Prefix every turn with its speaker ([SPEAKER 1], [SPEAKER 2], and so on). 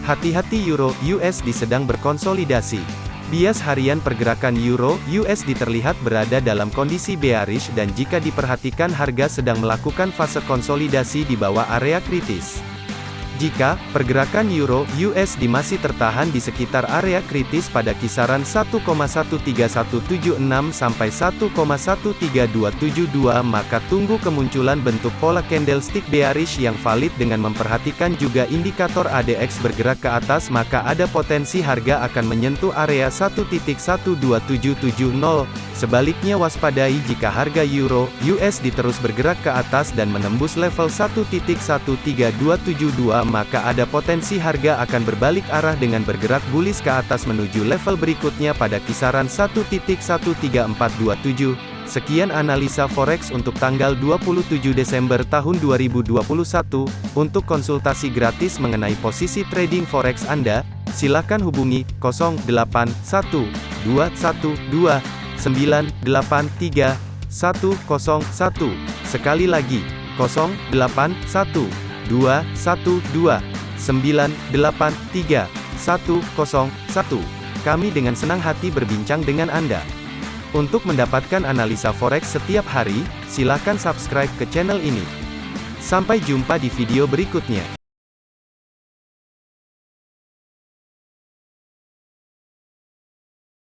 [SPEAKER 1] Hati-hati Euro USD sedang berkonsolidasi. Bias harian pergerakan Euro USD terlihat berada dalam kondisi bearish dan jika diperhatikan harga sedang melakukan fase konsolidasi di bawah area kritis. Jika pergerakan euro USD masih tertahan di sekitar area kritis pada kisaran 1,13176 sampai 1,13272 maka tunggu kemunculan bentuk pola candlestick bearish yang valid dengan memperhatikan juga indikator ADX bergerak ke atas maka ada potensi harga akan menyentuh area 1.12770 Sebaliknya waspadai jika harga euro USD terus bergerak ke atas dan menembus level 1.13272 maka ada potensi harga akan berbalik arah dengan bergerak bullish ke atas menuju level berikutnya pada kisaran 1.13427. Sekian analisa forex untuk tanggal 27 Desember tahun 2021. Untuk konsultasi gratis mengenai posisi trading forex Anda, silakan hubungi 081212 983 101. Sekali lagi, 081 212 983 101. Kami dengan senang hati berbincang dengan Anda. Untuk mendapatkan analisa forex setiap hari, silakan subscribe ke channel ini. Sampai jumpa di video berikutnya.